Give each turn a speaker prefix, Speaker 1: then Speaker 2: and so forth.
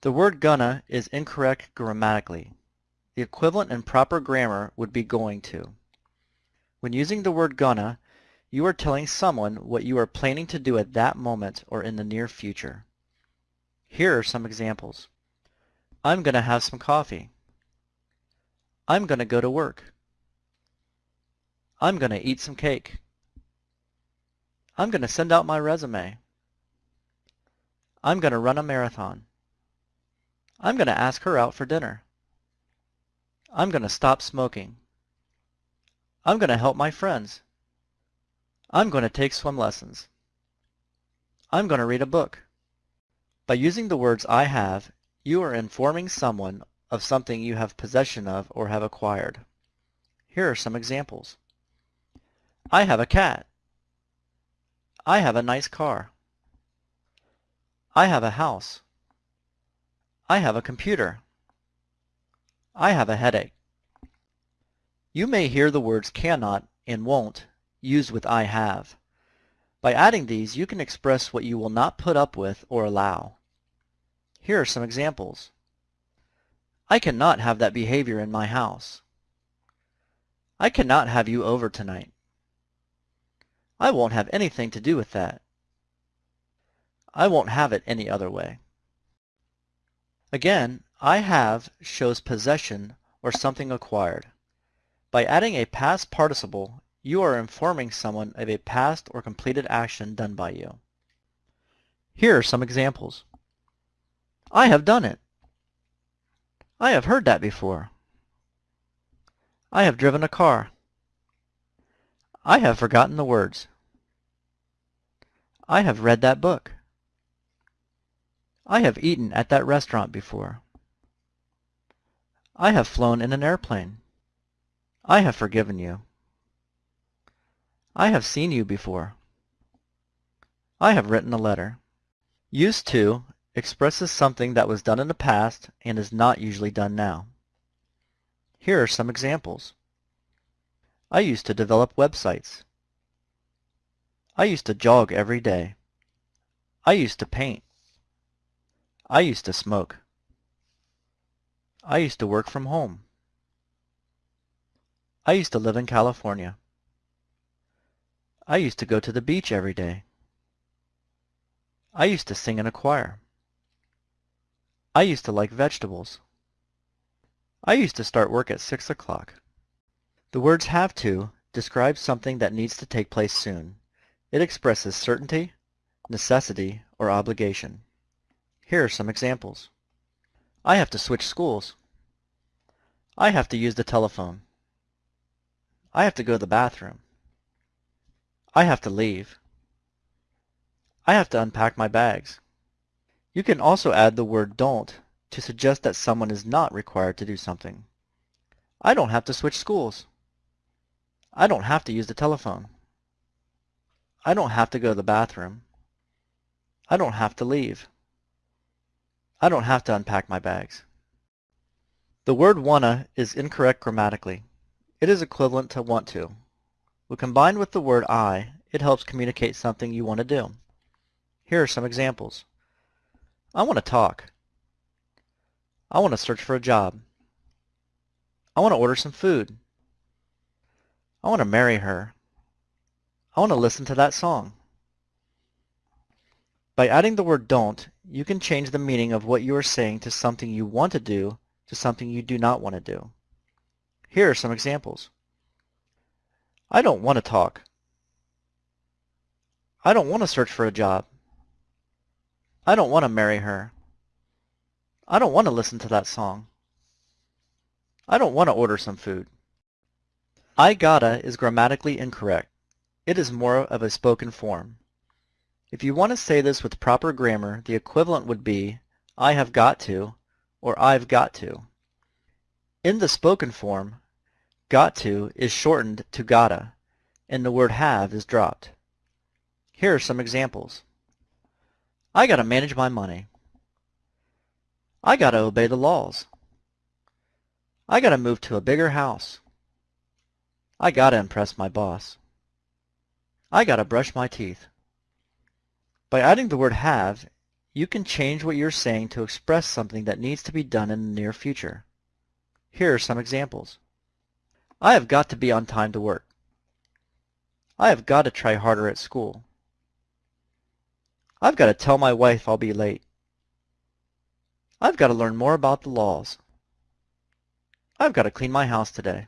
Speaker 1: The word gonna is incorrect grammatically. The equivalent in proper grammar would be going to. When using the word gonna, you are telling someone what you are planning to do at that moment or in the near future. Here are some examples. I'm to have some coffee. I'm to go to work. I'm to eat some cake. I'm to send out my resume. I'm to run a marathon. I'm going to ask her out for dinner. I'm going to stop smoking. I'm going to help my friends. I'm going to take swim lessons. I'm going to read a book. By using the words I have, you are informing someone of something you have possession of or have acquired. Here are some examples. I have a cat. I have a nice car. I have a house. I have a computer. I have a headache. You may hear the words cannot and won't used with I have. By adding these, you can express what you will not put up with or allow. Here are some examples. I cannot have that behavior in my house. I cannot have you over tonight. I won't have anything to do with that. I won't have it any other way. Again, I have shows possession or something acquired. By adding a past participle, you are informing someone of a past or completed action done by you. Here are some examples. I have done it. I have heard that before. I have driven a car. I have forgotten the words. I have read that book. I have eaten at that restaurant before. I have flown in an airplane. I have forgiven you. I have seen you before. I have written a letter. Used to expresses something that was done in the past and is not usually done now. Here are some examples. I used to develop websites. I used to jog every day. I used to paint. I used to smoke. I used to work from home. I used to live in California. I used to go to the beach every day. I used to sing in a choir. I used to like vegetables. I used to start work at 6 o'clock. The words have to describe something that needs to take place soon. It expresses certainty, necessity, or obligation. Here are some examples. I have to switch schools. I have to use the telephone. I have to go to the bathroom. I have to leave. I have to unpack my bags. You can also add the word don't to suggest that someone is not required to do something. I don't have to switch schools. I don't have to use the telephone. I don't have to go to the bathroom. I don't have to leave. I don't have to unpack my bags. The word wanna is incorrect grammatically. It is equivalent to want to. When combined with the word I, it helps communicate something you want to do. Here are some examples. I want to talk. I want to search for a job. I want to order some food. I want to marry her. I want to listen to that song. By adding the word don't, you can change the meaning of what you are saying to something you want to do to something you do not want to do. Here are some examples. I don't want to talk. I don't want to search for a job. I don't want to marry her. I don't want to listen to that song. I don't want to order some food. I gotta is grammatically incorrect. It is more of a spoken form. If you want to say this with proper grammar, the equivalent would be I have got to or I've got to. In the spoken form, Got to is shortened to gotta, and the word have is dropped. Here are some examples. I gotta manage my money. I gotta obey the laws. I gotta move to a bigger house. I gotta impress my boss. I gotta brush my teeth. By adding the word have, You can change what you're saying to express something that needs to be done in the near future. Here are some examples. I have got to be on time to work. I have got to try harder at school. I've got to tell my wife I'll be late. I've got to learn more about the laws. I've got to clean my house today.